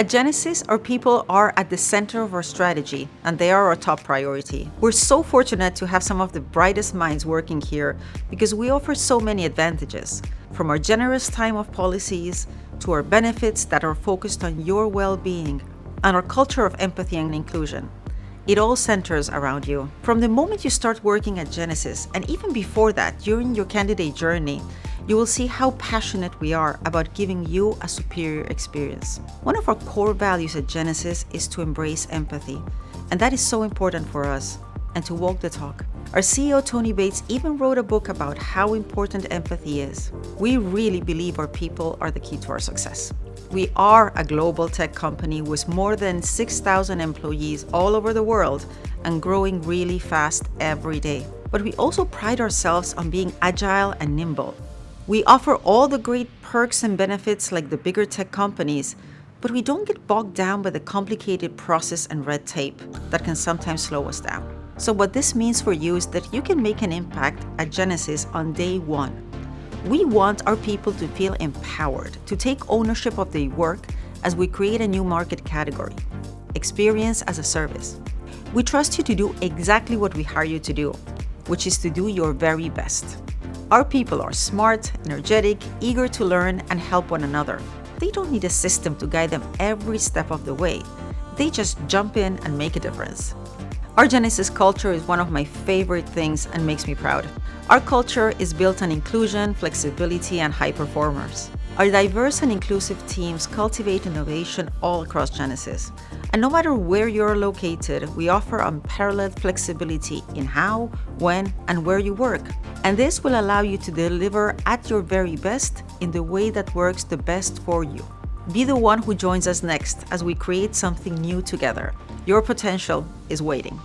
At Genesys, our people are at the center of our strategy, and they are our top priority. We're so fortunate to have some of the brightest minds working here because we offer so many advantages, from our generous time of policies to our benefits that are focused on your well-being and our culture of empathy and inclusion. It all centers around you. From the moment you start working at Genesys, and even before that, during your candidate journey, you will see how passionate we are about giving you a superior experience. One of our core values at Genesys is to embrace empathy, and that is so important for us, and to walk the talk. Our CEO Tony Bates even wrote a book about how important empathy is. We really believe our people are the key to our success. We are a global tech company with more than 6,000 employees all over the world and growing really fast every day. But we also pride ourselves on being agile and nimble. We offer all the great perks and benefits like the bigger tech companies, but we don't get bogged down by the complicated process and red tape that can sometimes slow us down. So what this means for you is that you can make an impact at Genesys on day one. We want our people to feel empowered to take ownership of their work as we create a new market category, experience as a service. We trust you to do exactly what we hire you to do, which is to do your very best. Our people are smart, energetic, eager to learn and help one another. They don't need a system to guide them every step of the way. They just jump in and make a difference. Our Genesys culture is one of my favorite things and makes me proud. Our culture is built on inclusion, flexibility, and high performers. Our diverse and inclusive teams cultivate innovation all across Genesys. And no matter where you're located, we offer unparalleled flexibility in how, when, and where you work. And this will allow you to deliver at your very best in the way that works the best for you. Be the one who joins us next as we create something new together. Your potential is waiting.